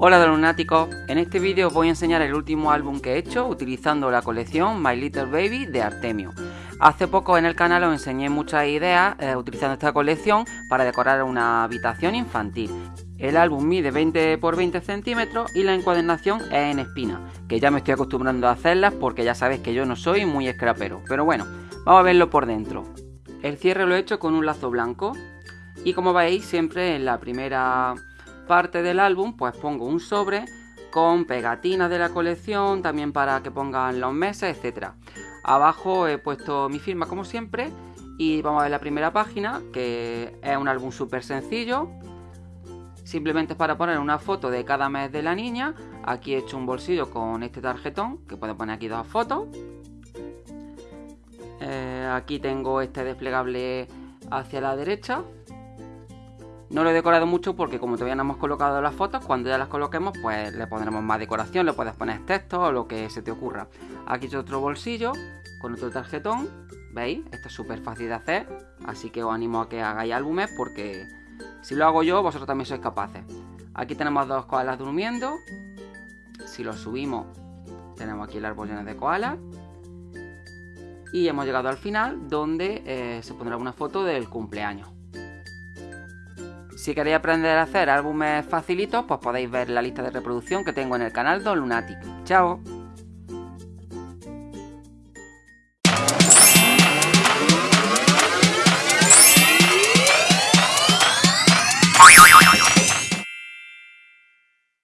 Hola de lunáticos, en este vídeo os voy a enseñar el último álbum que he hecho utilizando la colección My Little Baby de Artemio. Hace poco en el canal os enseñé muchas ideas eh, utilizando esta colección para decorar una habitación infantil. El álbum mide 20 por 20 centímetros y la encuadernación es en espina, que ya me estoy acostumbrando a hacerlas porque ya sabéis que yo no soy muy escrapero. Pero bueno, vamos a verlo por dentro. El cierre lo he hecho con un lazo blanco y como veis siempre en la primera parte del álbum pues pongo un sobre con pegatinas de la colección, también para que pongan los meses, etcétera. Abajo he puesto mi firma como siempre y vamos a ver la primera página que es un álbum súper sencillo. Simplemente es para poner una foto de cada mes de la niña. Aquí he hecho un bolsillo con este tarjetón que puedo poner aquí dos fotos. Eh, aquí tengo este desplegable hacia la derecha no lo he decorado mucho porque como todavía no hemos colocado las fotos, cuando ya las coloquemos pues le pondremos más decoración, le puedes poner texto o lo que se te ocurra. Aquí he otro bolsillo con otro tarjetón, ¿veis? Esto es súper fácil de hacer, así que os animo a que hagáis álbumes porque si lo hago yo, vosotros también sois capaces. Aquí tenemos dos koalas durmiendo, si los subimos tenemos aquí el árbol lleno de koalas. Y hemos llegado al final donde eh, se pondrá una foto del cumpleaños. Si queréis aprender a hacer álbumes facilitos, pues podéis ver la lista de reproducción que tengo en el canal Don Lunatic. ¡Chao!